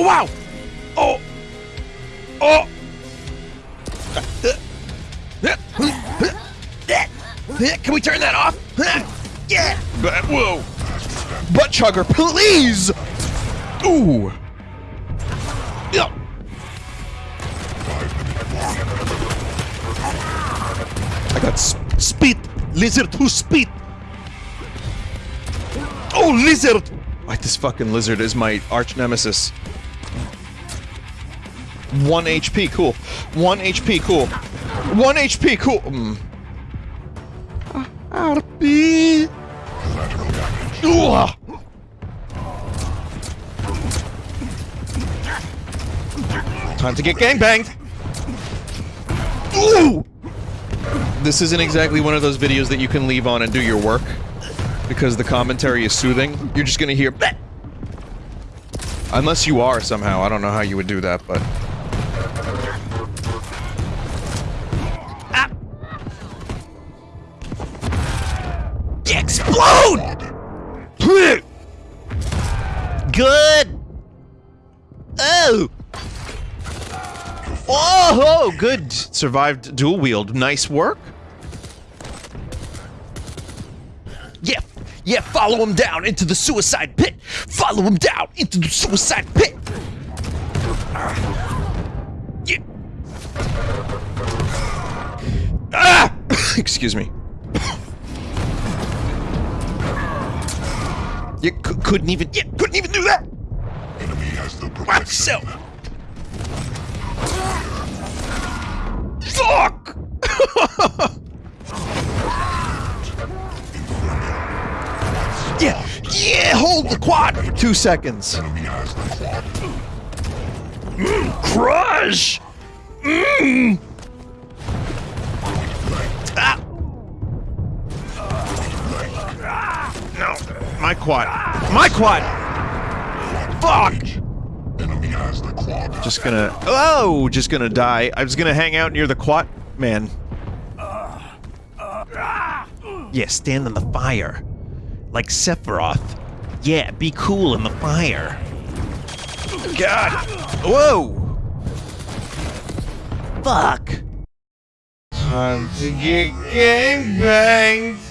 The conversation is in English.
Oh wow! Oh! Oh! Can we turn that off? Yeah! But, whoa! Butt chugger, please! Ooh! I got sp speed! Lizard who speed! Oh, lizard! Like this fucking lizard is my arch nemesis. One HP, cool. One HP, cool. One HP, cool. Mm. RP. Ugh. Time to get gangbanged. Ooh! This isn't exactly one of those videos that you can leave on and do your work. Because the commentary is soothing. You're just gonna hear Bleh! Unless you are somehow. I don't know how you would do that, but... Explode! Good! Oh! Oh, good. Survived dual wield. Nice work. Yeah, yeah, follow him down into the suicide pit. Follow him down into the suicide pit. Yeah. Ah! Excuse me. You couldn't even, yeah, couldn't even do that. Enemy has the Myself. Fuck! yeah, yeah, hold the quad for two seconds. Enemy has the quad. Mm, crush! Mmm! No, my quad. My quad! Fuck! Enemy has the quad. Just gonna. Oh, just gonna die. I was gonna hang out near the quad. Man. Yeah, stand in the fire. Like Sephiroth. Yeah, be cool in the fire. God. Whoa! Fuck. Time to get gang banged.